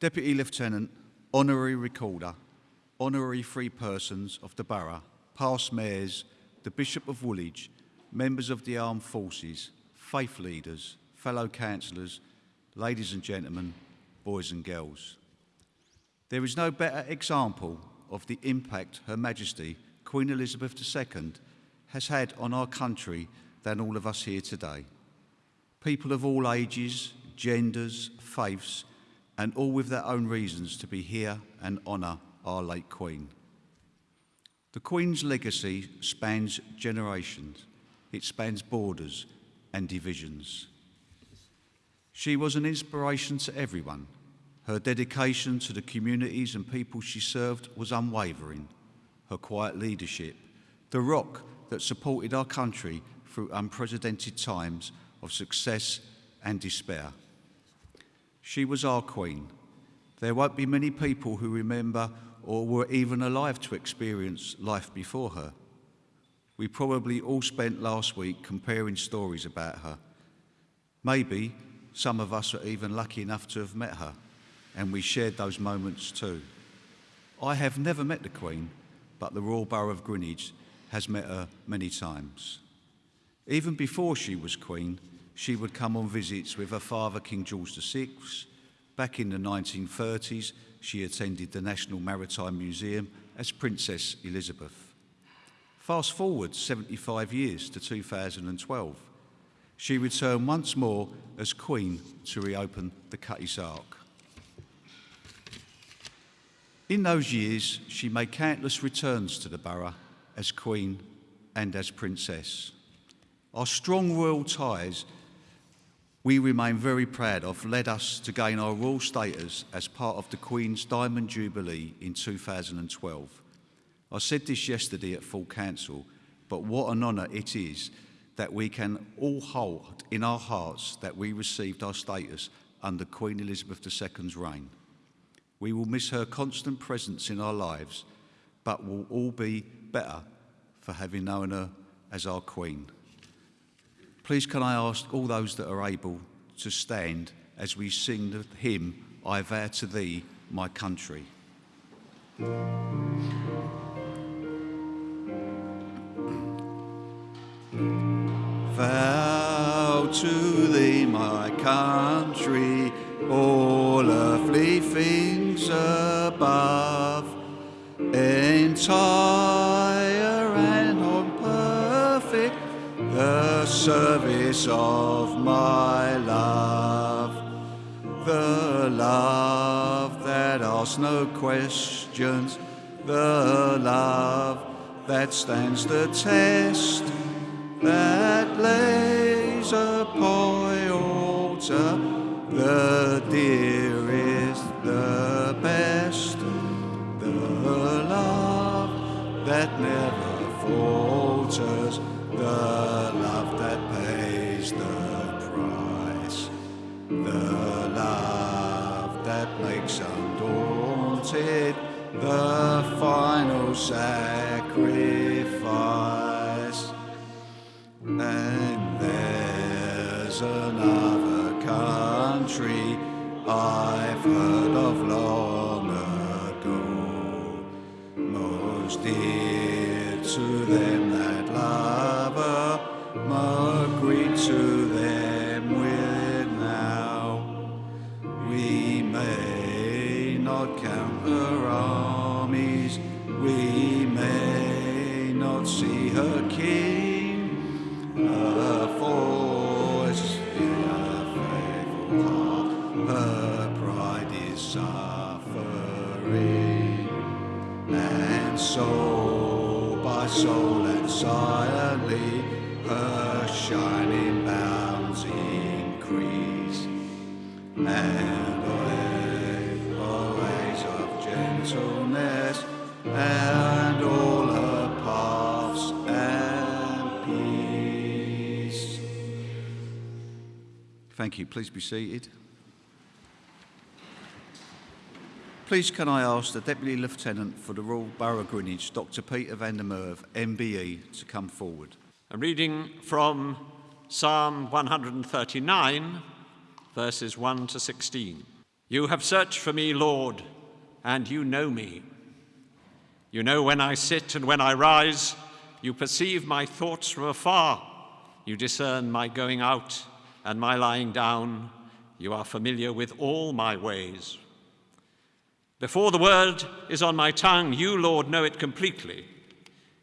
Deputy Lieutenant, Honorary Recorder, Honorary Free Persons of the Borough, past mayors, the Bishop of Woolwich, members of the armed forces, faith leaders, fellow councillors, ladies and gentlemen, boys and girls. There is no better example of the impact Her Majesty Queen Elizabeth II has had on our country than all of us here today. People of all ages, genders, faiths, and all with their own reasons to be here and honour our late Queen. The Queen's legacy spans generations, it spans borders and divisions. She was an inspiration to everyone. Her dedication to the communities and people she served was unwavering. Her quiet leadership, the rock that supported our country through unprecedented times of success and despair. She was our Queen. There won't be many people who remember or were even alive to experience life before her. We probably all spent last week comparing stories about her. Maybe some of us are even lucky enough to have met her, and we shared those moments too. I have never met the Queen, but the Royal Borough of Greenwich has met her many times. Even before she was Queen, she would come on visits with her father, King George VI. Back in the 1930s, she attended the National Maritime Museum as Princess Elizabeth. Fast forward 75 years to 2012. She returned once more as Queen to reopen the Cutty Sark. In those years, she made countless returns to the borough as Queen and as Princess. Our strong royal ties we remain very proud of led us to gain our royal status as part of the Queen's Diamond Jubilee in 2012. I said this yesterday at full council, but what an honour it is that we can all hold in our hearts that we received our status under Queen Elizabeth II's reign. We will miss her constant presence in our lives, but we'll all be better for having known her as our Queen. Please can I ask all those that are able to stand as we sing the hymn, I vow to thee, my country. Vow to thee, my country, all earthly things above, entire service of my love, the love that asks no questions, the love that stands the test, that lays upon the altar the dearest, the best, the love that never falters, the the final sacrifice. And there's another country I've heard of long ago, most dear to them that love her, agreed to soul and silently her shining bounds increase, and away, ways of gentleness, and all her paths and peace. Thank you. Please be seated. Please can I ask the Deputy Lieutenant for the Royal Borough of Greenwich, Dr Peter van der Merwe, MBE, to come forward. I'm reading from Psalm 139, verses 1 to 16. You have searched for me, Lord, and you know me. You know when I sit and when I rise. You perceive my thoughts from afar. You discern my going out and my lying down. You are familiar with all my ways. Before the word is on my tongue, you, Lord, know it completely.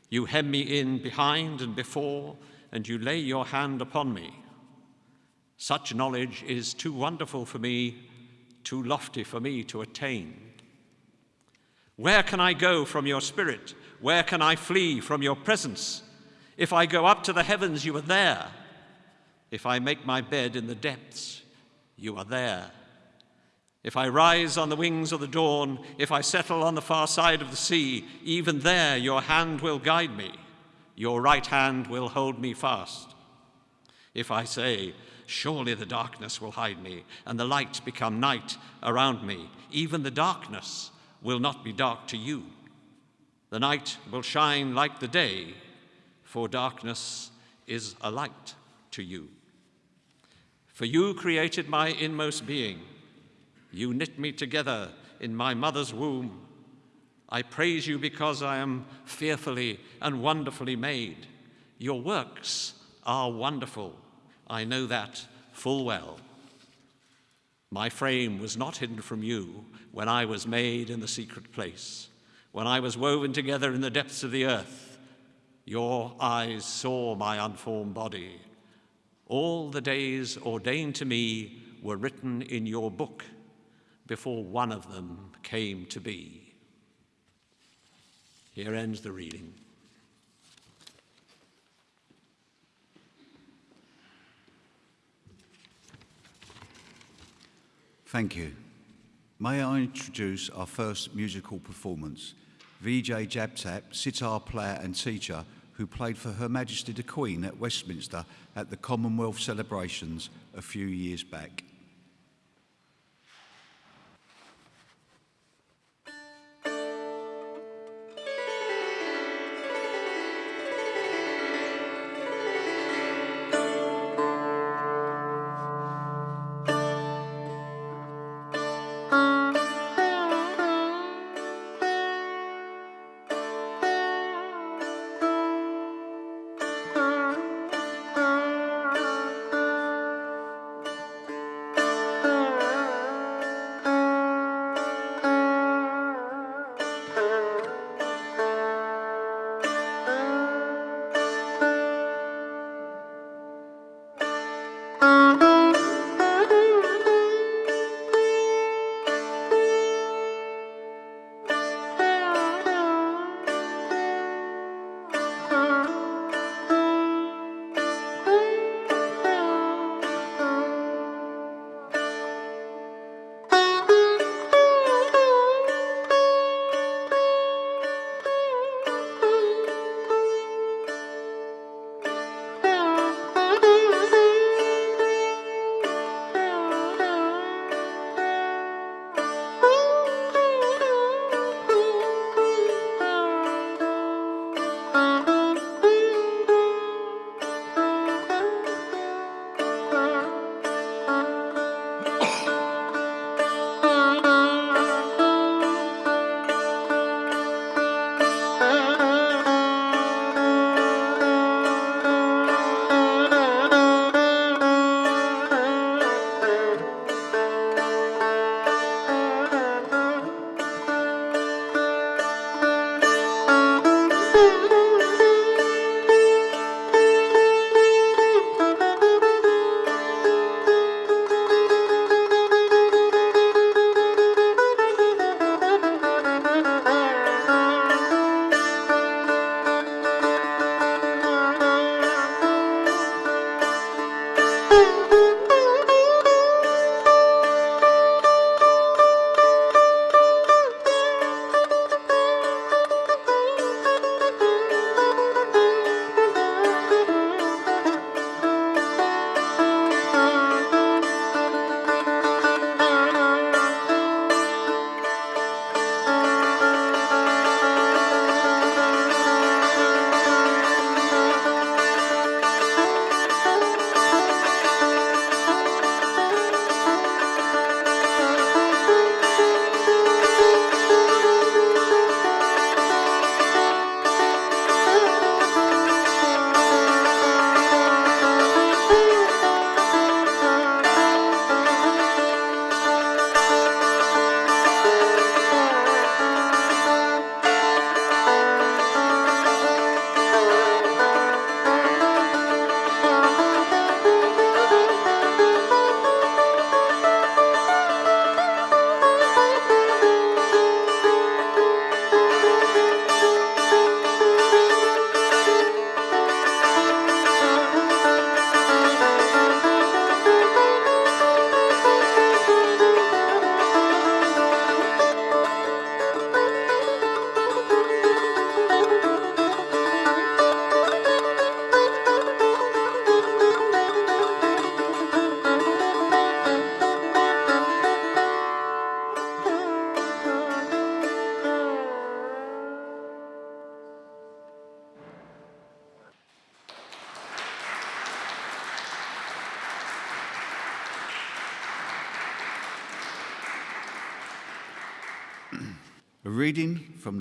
You hem me in behind and before, and you lay your hand upon me. Such knowledge is too wonderful for me, too lofty for me to attain. Where can I go from your spirit? Where can I flee from your presence? If I go up to the heavens, you are there. If I make my bed in the depths, you are there. If I rise on the wings of the dawn, if I settle on the far side of the sea, even there your hand will guide me, your right hand will hold me fast. If I say, Surely the darkness will hide me, and the light become night around me, even the darkness will not be dark to you. The night will shine like the day, for darkness is a light to you. For you created my inmost being. You knit me together in my mother's womb. I praise you because I am fearfully and wonderfully made. Your works are wonderful. I know that full well. My frame was not hidden from you when I was made in the secret place, when I was woven together in the depths of the earth. Your eyes saw my unformed body. All the days ordained to me were written in your book before one of them came to be. Here ends the reading. Thank you. May I introduce our first musical performance? Vijay Jagtap, sitar player and teacher, who played for Her Majesty the Queen at Westminster at the Commonwealth celebrations a few years back.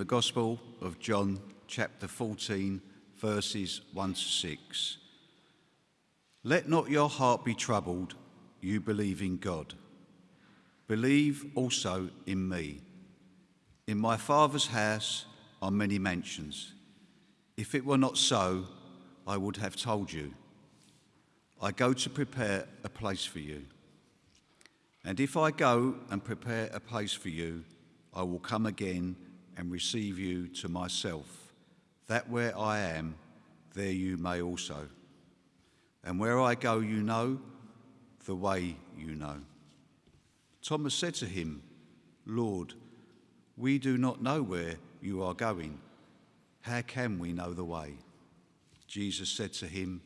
The Gospel of John, chapter 14, verses 1 to 6. Let not your heart be troubled, you believe in God. Believe also in me. In my Father's house are many mansions. If it were not so, I would have told you. I go to prepare a place for you. And if I go and prepare a place for you, I will come again and receive you to myself, that where I am, there you may also. And where I go, you know, the way you know. Thomas said to him, Lord, we do not know where you are going. How can we know the way? Jesus said to him,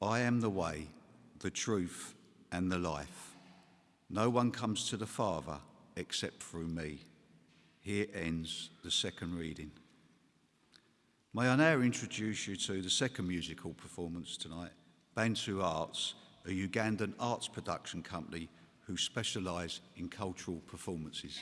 I am the way, the truth, and the life. No one comes to the Father except through me. Here ends the second reading. May I now introduce you to the second musical performance tonight, Bantu Arts, a Ugandan arts production company who specialise in cultural performances.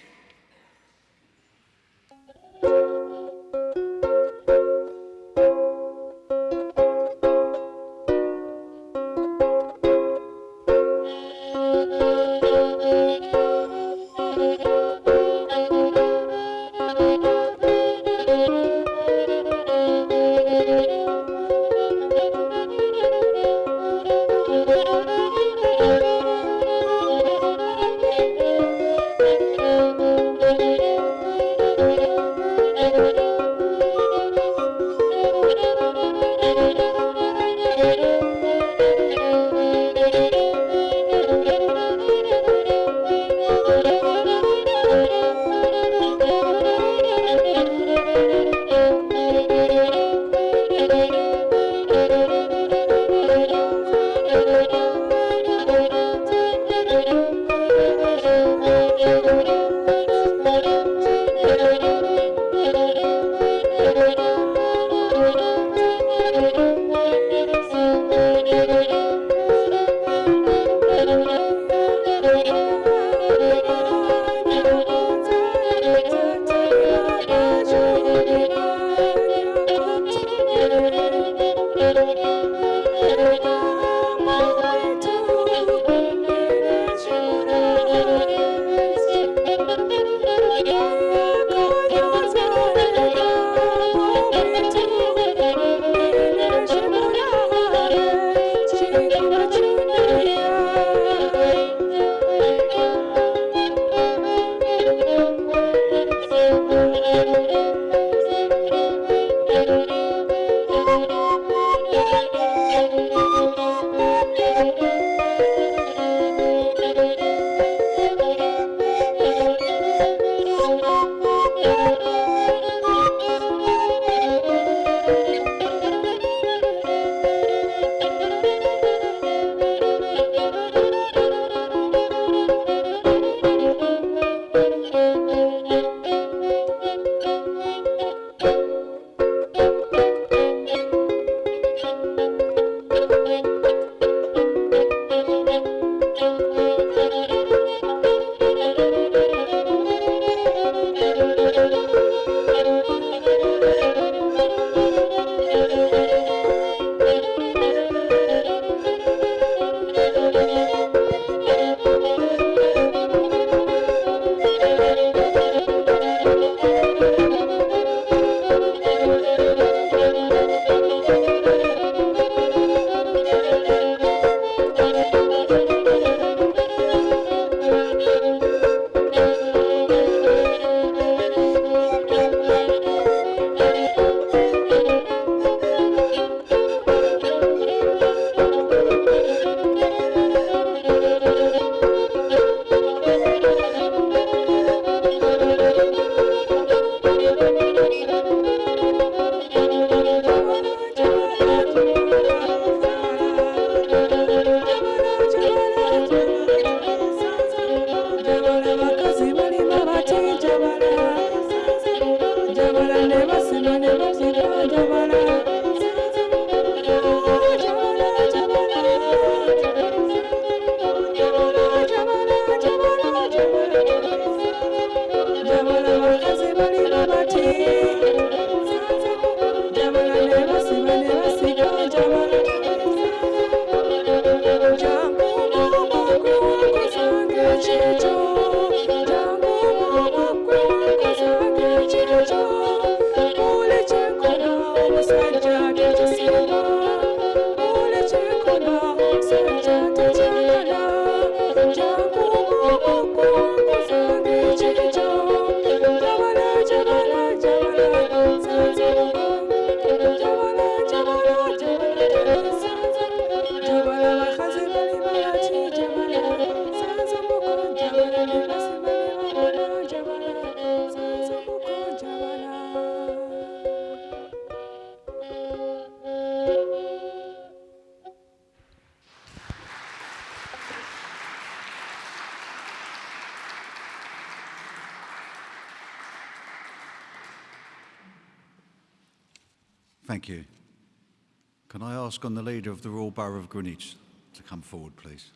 Ask on the leader of the Royal Borough of Greenwich to come forward, please?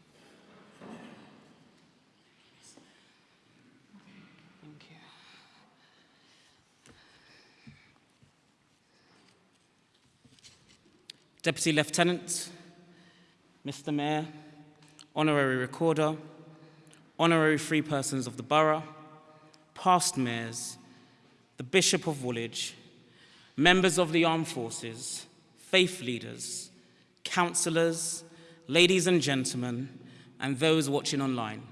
Thank you. Deputy Lieutenant, Mr. Mayor, Honorary Recorder, Honorary Free Persons of the Borough, past mayors, the Bishop of Woolwich, members of the armed forces, faith leaders, councillors, ladies and gentlemen, and those watching online.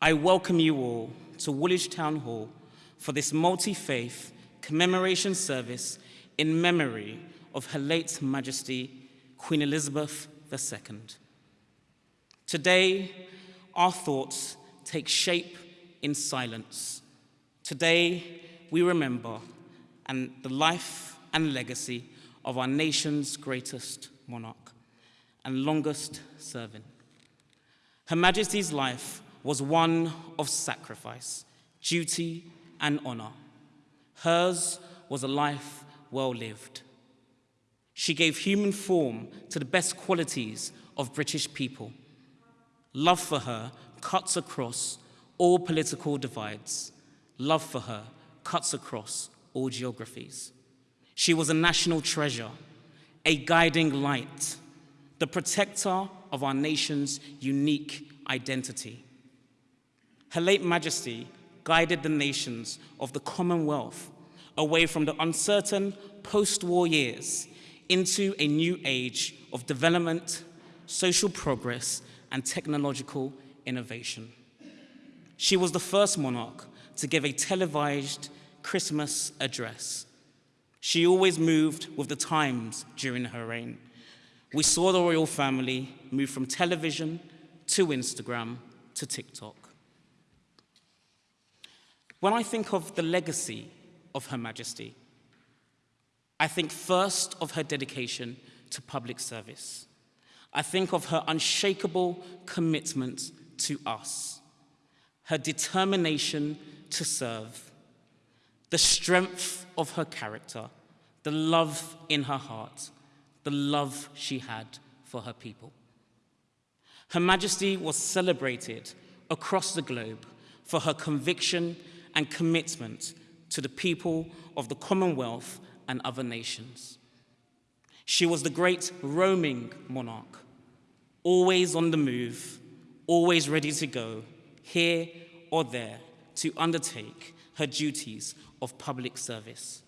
I welcome you all to Woolwich Town Hall for this multi faith commemoration service in memory of Her late Majesty Queen Elizabeth II. Today, our thoughts take shape in silence. Today, we remember and the life and legacy of our nation's greatest monarch and longest serving. Her Majesty's life was one of sacrifice, duty, and honor. Hers was a life well lived. She gave human form to the best qualities of British people. Love for her cuts across all political divides. Love for her cuts across all geographies. She was a national treasure, a guiding light, the protector of our nation's unique identity. Her late Majesty guided the nations of the Commonwealth away from the uncertain post war years into a new age of development, social progress, and technological innovation. She was the first monarch to give a televised Christmas address. She always moved with the times during her reign. We saw the royal family move from television to Instagram to TikTok. When I think of the legacy of Her Majesty, I think first of her dedication to public service. I think of her unshakable commitment to us, her determination to serve, the strength of her character, the love in her heart, the love she had for her people. Her Majesty was celebrated across the globe for her conviction and commitment to the people of the Commonwealth and other nations. She was the great roaming monarch, always on the move, always ready to go, here or there, to undertake her duties of public service.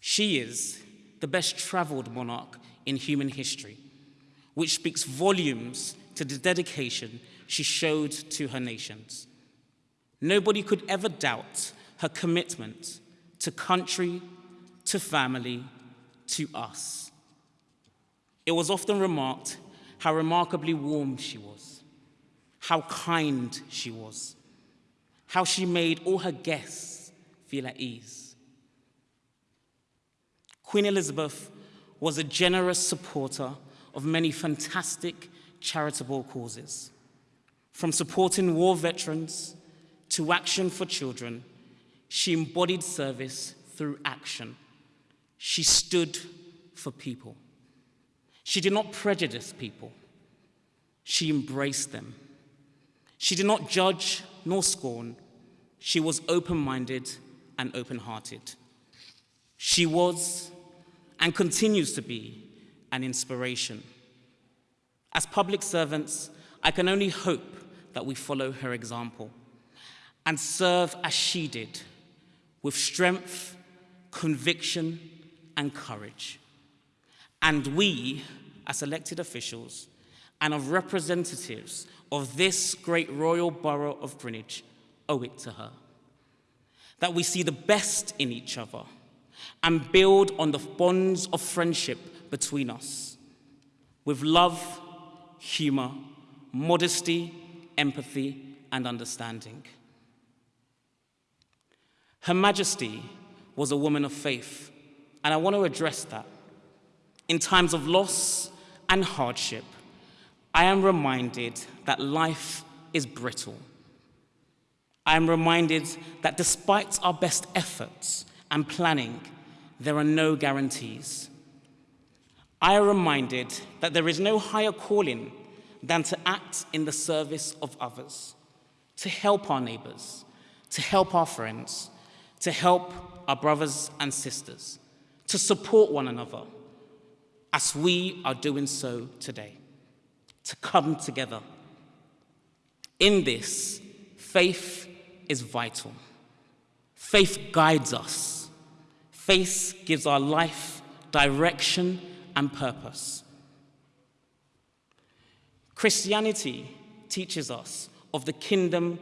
She is the best traveled monarch in human history, which speaks volumes to the dedication she showed to her nations. Nobody could ever doubt her commitment to country, to family, to us. It was often remarked how remarkably warm she was, how kind she was, how she made all her guests feel at ease. Queen Elizabeth was a generous supporter of many fantastic charitable causes, from supporting war veterans to action for children she embodied service through action. She stood for people. She did not prejudice people, she embraced them. She did not judge nor scorn. She was open minded and open hearted. She was and continues to be an inspiration. As public servants, I can only hope that we follow her example and serve as she did with strength, conviction, and courage. And we, as elected officials and of representatives of this great royal borough of Greenwich, owe it to her. That we see the best in each other and build on the bonds of friendship between us with love, humor, modesty, empathy, and understanding. Her Majesty was a woman of faith, and I want to address that. In times of loss and hardship, I am reminded that life is brittle. I am reminded that despite our best efforts and planning, there are no guarantees. I am reminded that there is no higher calling than to act in the service of others, to help our neighbors, to help our friends, to help our brothers and sisters, to support one another, as we are doing so today, to come together. In this, faith is vital. Faith guides us. Faith gives our life direction and purpose. Christianity teaches us of the kingdom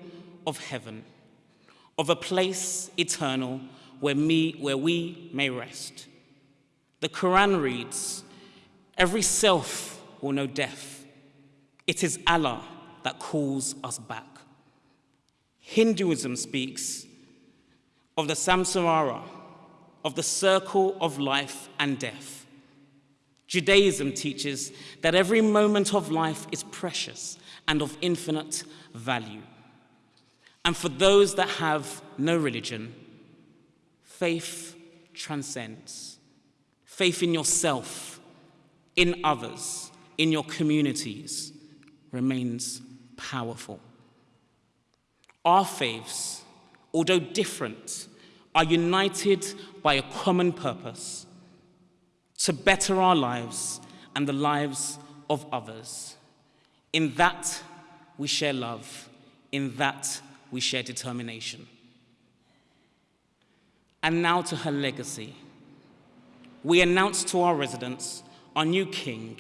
of heaven, of a place eternal where, me, where we may rest. The Quran reads, Every self will know death. It is Allah that calls us back. Hinduism speaks of the samsara, of the circle of life and death. Judaism teaches that every moment of life is precious and of infinite value. And for those that have no religion, faith transcends. Faith in yourself, in others, in your communities remains powerful. Our faiths, although different, are united by a common purpose to better our lives and the lives of others. In that, we share love. In that, we share determination. And now to her legacy. We announce to our residents our new king,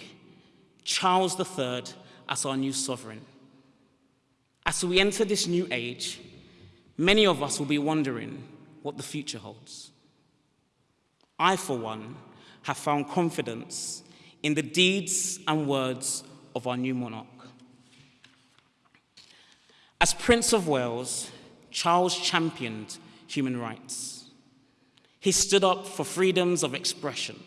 Charles III, as our new sovereign. As we enter this new age, many of us will be wondering what the future holds. I, for one, have found confidence in the deeds and words of our new monarch. As Prince of Wales, Charles championed human rights. He stood up for freedoms of expression.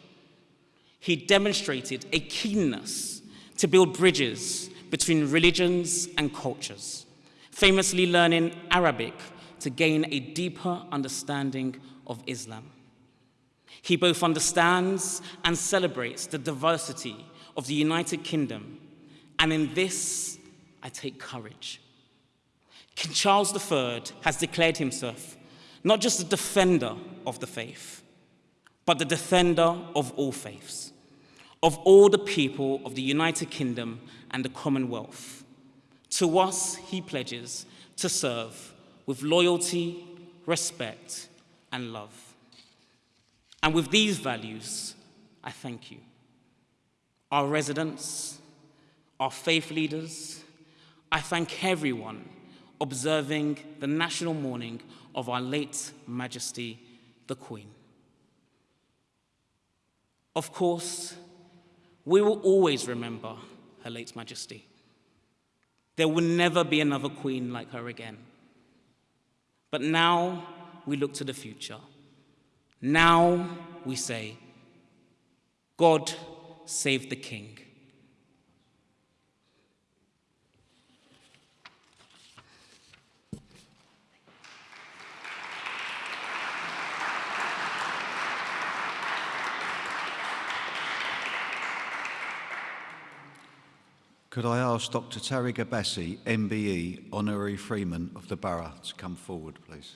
He demonstrated a keenness to build bridges between religions and cultures, famously learning Arabic to gain a deeper understanding of Islam. He both understands and celebrates the diversity of the United Kingdom, and in this, I take courage. King Charles III has declared himself not just the defender of the faith, but the defender of all faiths, of all the people of the United Kingdom and the Commonwealth. To us, he pledges to serve with loyalty, respect, and love. And with these values, I thank you. Our residents, our faith leaders, I thank everyone observing the national mourning of our late Majesty, the Queen. Of course, we will always remember Her late Majesty. There will never be another Queen like her again. But now we look to the future. Now we say, God save the King. Could I ask Dr. Terry Abbasi, MBE, Honorary Freeman of the Borough, to come forward, please?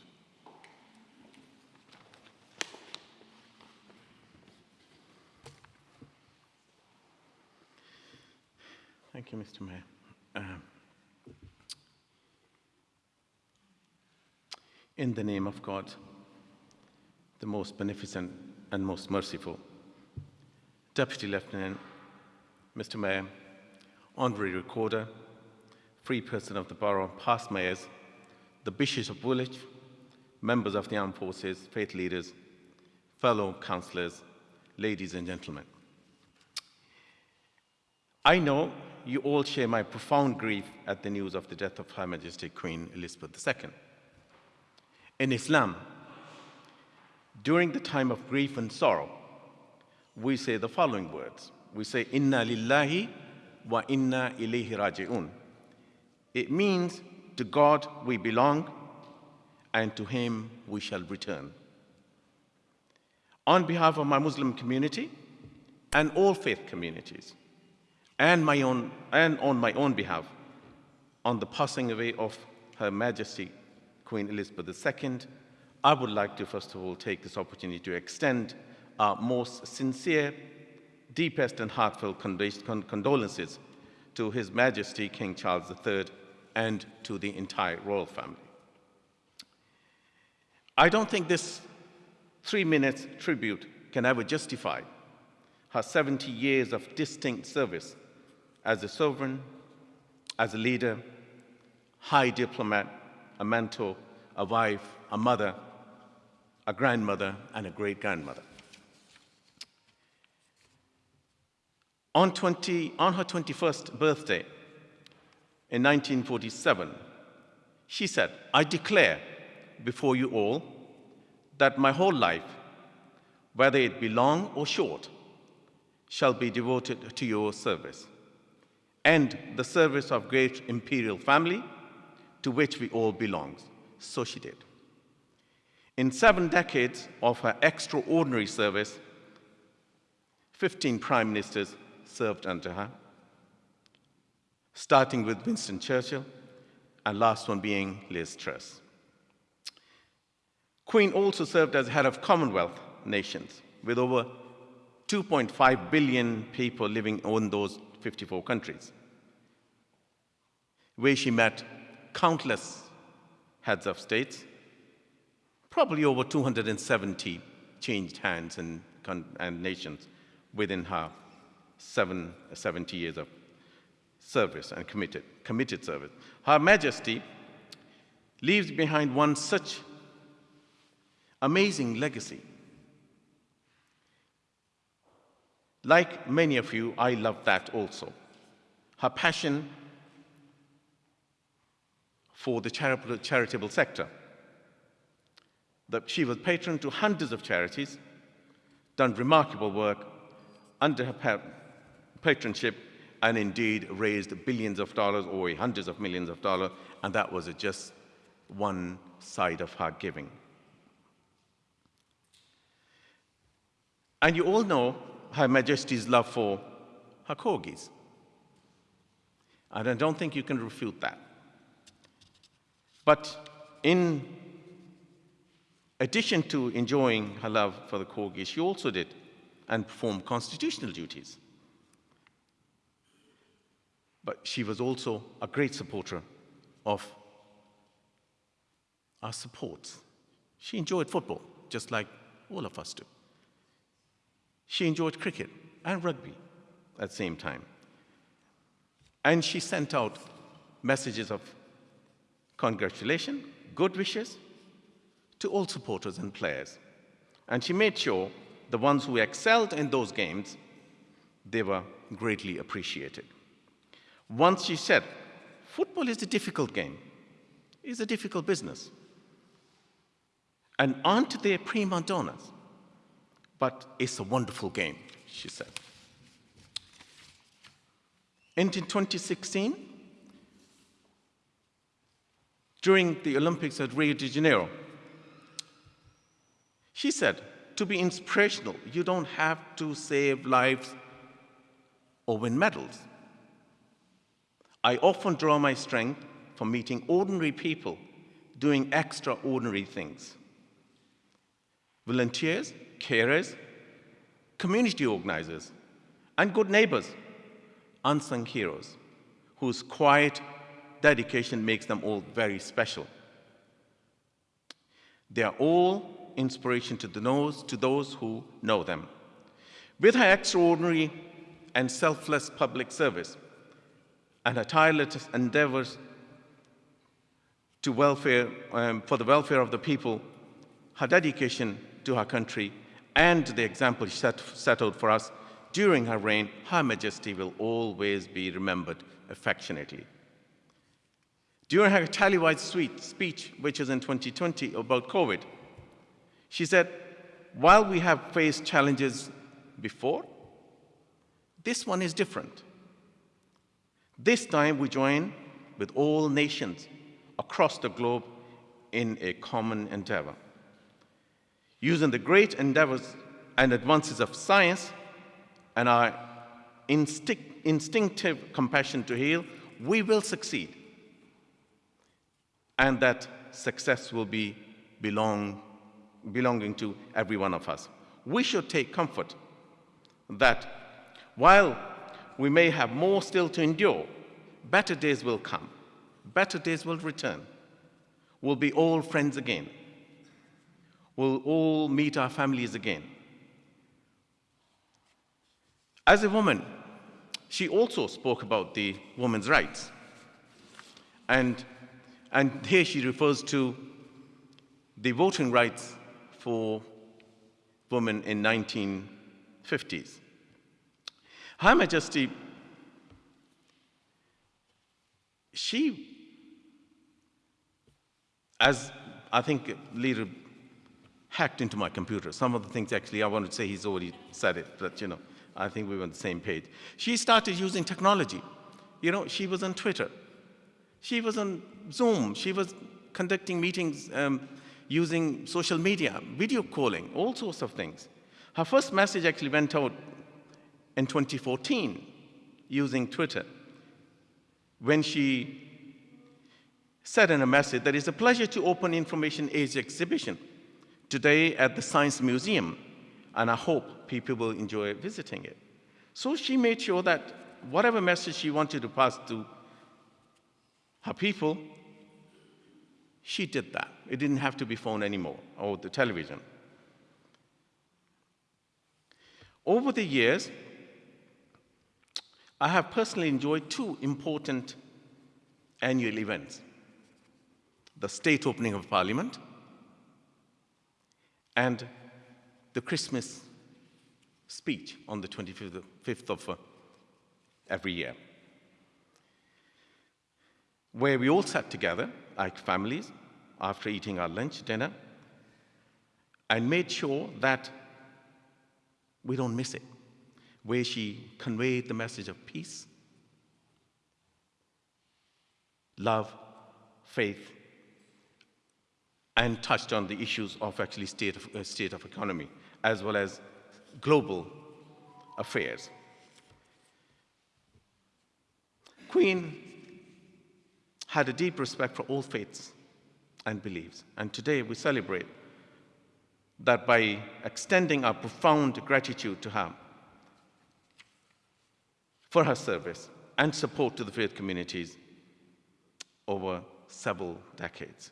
Thank you, Mr. Mayor. Um, in the name of God, the most beneficent and most merciful, Deputy Lieutenant, Mr. Mayor, Honorary Recorder, Free Person of the Borough, past mayors, the Bishops of Woolwich, members of the armed forces, faith leaders, fellow councillors, ladies and gentlemen. I know you all share my profound grief at the news of the death of Her Majesty Queen Elizabeth II. In Islam, during the time of grief and sorrow, we say the following words. We say, Inna lillahi wa inna ilayhi raji'un. It means to God we belong and to him we shall return. On behalf of my Muslim community and all faith communities, and, my own, and on my own behalf, on the passing away of Her Majesty Queen Elizabeth II, I would like to first of all take this opportunity to extend our most sincere, deepest, and heartfelt condolences to His Majesty King Charles III and to the entire royal family. I don't think this three minutes tribute can ever justify her 70 years of distinct service as a sovereign, as a leader, high diplomat, a mentor, a wife, a mother, a grandmother, and a great On, 20, on her 21st birthday in 1947, she said, I declare before you all that my whole life, whether it be long or short, shall be devoted to your service and the service of great imperial family to which we all belong. So she did. In seven decades of her extraordinary service, 15 prime ministers served under her, starting with Winston Churchill, and last one being Liz Truss. Queen also served as head of Commonwealth nations, with over 2.5 billion people living in those 54 countries, where she met countless heads of states, probably over 270 changed hands and, and nations within her seven, 70 years of service and committed, committed service. Her Majesty leaves behind one such amazing legacy. Like many of you, I love that also. Her passion for the charitable, charitable sector. That she was patron to hundreds of charities, done remarkable work under her patronship and indeed raised billions of dollars or hundreds of millions of dollars, and that was just one side of her giving. And you all know Her Majesty's love for her corgis. And I don't think you can refute that. But in addition to enjoying her love for the corgis, she also did and performed constitutional duties. But she was also a great supporter of our supports. She enjoyed football, just like all of us do. She enjoyed cricket and rugby at the same time. And she sent out messages of congratulation, good wishes to all supporters and players. And she made sure the ones who excelled in those games, they were greatly appreciated. Once she said, football is a difficult game. It's a difficult business. And aren't they prima donnas? but it's a wonderful game, she said. And in 2016, during the Olympics at Rio de Janeiro, she said, to be inspirational, you don't have to save lives or win medals. I often draw my strength from meeting ordinary people doing extraordinary things. Volunteers carers, community organizers, and good neighbors, unsung heroes, whose quiet dedication makes them all very special. They are all inspiration to, those, to those who know them. With her extraordinary and selfless public service and her tireless endeavors to welfare, um, for the welfare of the people, her dedication to her country and the example she set, set out for us during her reign, Her Majesty will always be remembered affectionately. During her televised speech, which is in 2020 about COVID, she said, while we have faced challenges before, this one is different. This time we join with all nations across the globe in a common endeavor. Using the great endeavors and advances of science and our instinct, instinctive compassion to heal, we will succeed. And that success will be belong, belonging to every one of us. We should take comfort that while we may have more still to endure, better days will come, better days will return. We'll be all friends again. We'll all meet our families again. As a woman, she also spoke about the women's rights. And, and here she refers to the voting rights for women in 1950s. Her Majesty, she, as I think leader hacked into my computer, some of the things actually I want to say he's already said it, but you know, I think we were on the same page. She started using technology. You know, she was on Twitter. She was on Zoom. She was conducting meetings um, using social media, video calling, all sorts of things. Her first message actually went out in 2014 using Twitter when she said in a message that it's a pleasure to open Information Age exhibition today at the Science Museum, and I hope people will enjoy visiting it. So she made sure that whatever message she wanted to pass to her people, she did that. It didn't have to be phone anymore or the television. Over the years, I have personally enjoyed two important annual events. The state opening of Parliament and the Christmas speech on the 25th of uh, every year, where we all sat together, like families, after eating our lunch, dinner, and made sure that we don't miss it, where she conveyed the message of peace, love, faith, and touched on the issues of actually state of, uh, state of economy, as well as global affairs. Queen had a deep respect for all faiths and beliefs, and today we celebrate that by extending our profound gratitude to her for her service and support to the faith communities over several decades.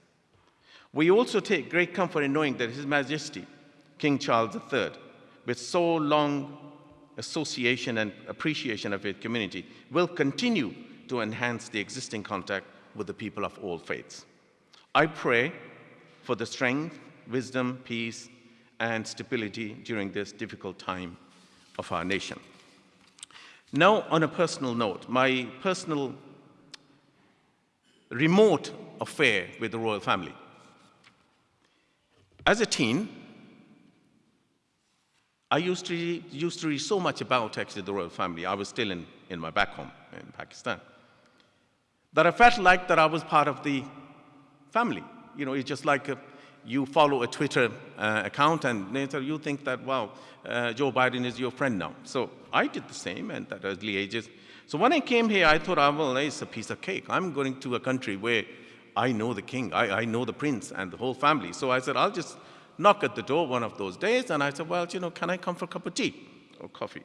We also take great comfort in knowing that His Majesty, King Charles III, with so long association and appreciation of faith community, will continue to enhance the existing contact with the people of all faiths. I pray for the strength, wisdom, peace, and stability during this difficult time of our nation. Now, on a personal note, my personal remote affair with the royal family. As a teen, I used to, used to read so much about actually the royal family. I was still in, in my back home in Pakistan. That I felt like that I was part of the family. You know, it's just like a, you follow a Twitter uh, account and later you think that, wow, uh, Joe Biden is your friend now. So I did the same and at that early ages. So when I came here, I thought, oh, well, it's a piece of cake. I'm going to a country where I know the king, I, I know the prince and the whole family. So I said, I'll just knock at the door one of those days, and I said, Well, you know, can I come for a cup of tea or coffee?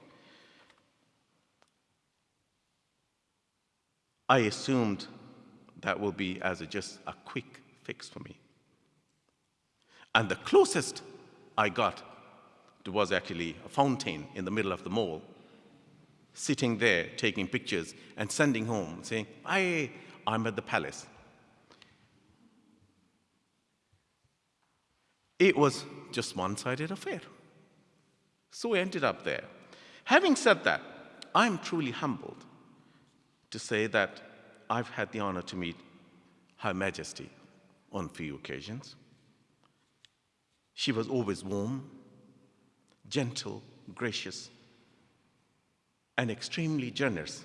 I assumed that will be as a, just a quick fix for me. And the closest I got was actually a fountain in the middle of the mall, sitting there taking pictures and sending home saying, I, I'm at the palace. It was just one sided affair. So we ended up there. Having said that, I'm truly humbled to say that I've had the honor to meet Her Majesty on a few occasions. She was always warm, gentle, gracious, and extremely generous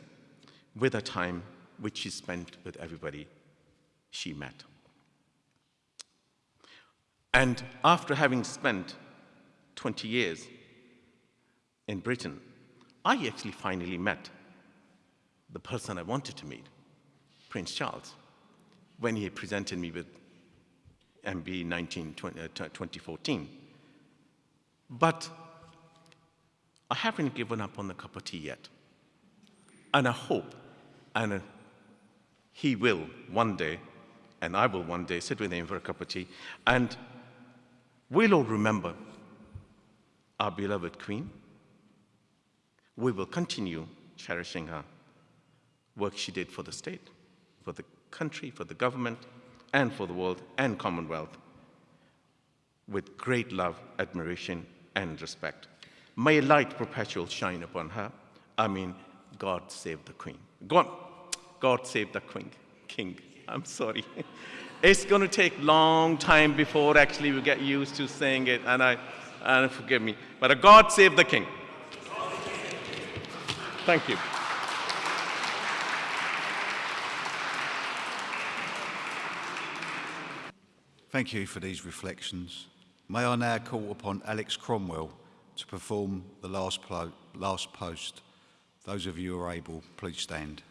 with the time which she spent with everybody she met. And after having spent 20 years in Britain, I actually finally met the person I wanted to meet, Prince Charles, when he presented me with MB 19, 20, uh, 2014. But I haven't given up on the cup of tea yet. And I hope, and uh, he will one day, and I will one day sit with him for a cup of tea, and we'll all remember our beloved Queen. We will continue cherishing her work she did for the state, for the country, for the government, and for the world and Commonwealth with great love, admiration, and respect. May light perpetual shine upon her. I mean, God save the Queen. God, God save the Queen, King. I'm sorry. It's going to take long time before actually we get used to saying it, and I, and forgive me. But a God save the King. Thank you. Thank you for these reflections. May I now call upon Alex Cromwell to perform the last, last post. Those of you who are able, please stand.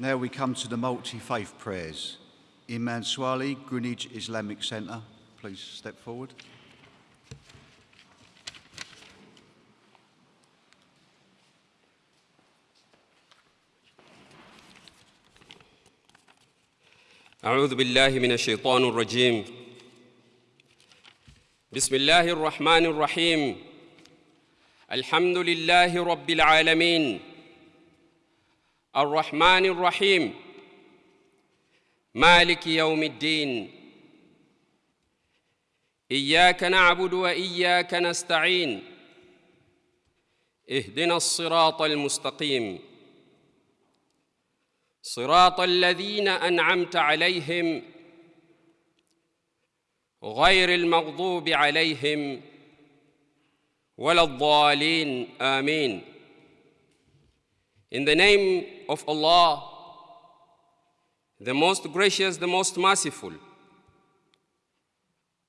Now we come to the multi-faith prayers. in Manswali Greenwich Islamic Centre, please step forward. أعوذ بالله من الشيطان الرجيم بسم الله الرحمن الرحيم الحمد لله رب العالمين الرحمن الرحيم. مالك يوم الدين. إياك نعبد وإياك نستعين. اهدنا الصراط المستقيم. صراط الذين أنعمت عليهم. غير المغضوب عليهم ولا الضالين. آمين. In the name of Allah, the most gracious, the most merciful,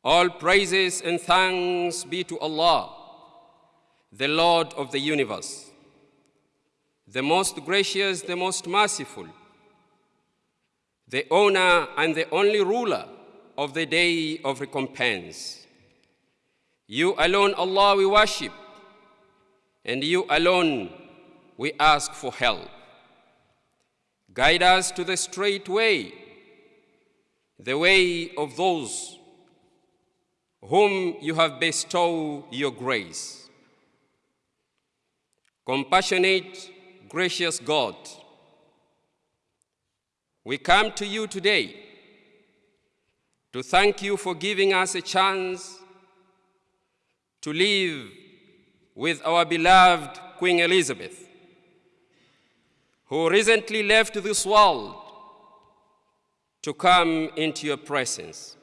all praises and thanks be to Allah, the Lord of the universe, the most gracious, the most merciful, the owner and the only ruler of the day of recompense. You alone, Allah, we worship, and you alone we ask for help. Guide us to the straight way, the way of those whom you have bestowed your grace. Compassionate, gracious God, we come to you today to thank you for giving us a chance to live with our beloved Queen Elizabeth, who recently left this world to come into your presence.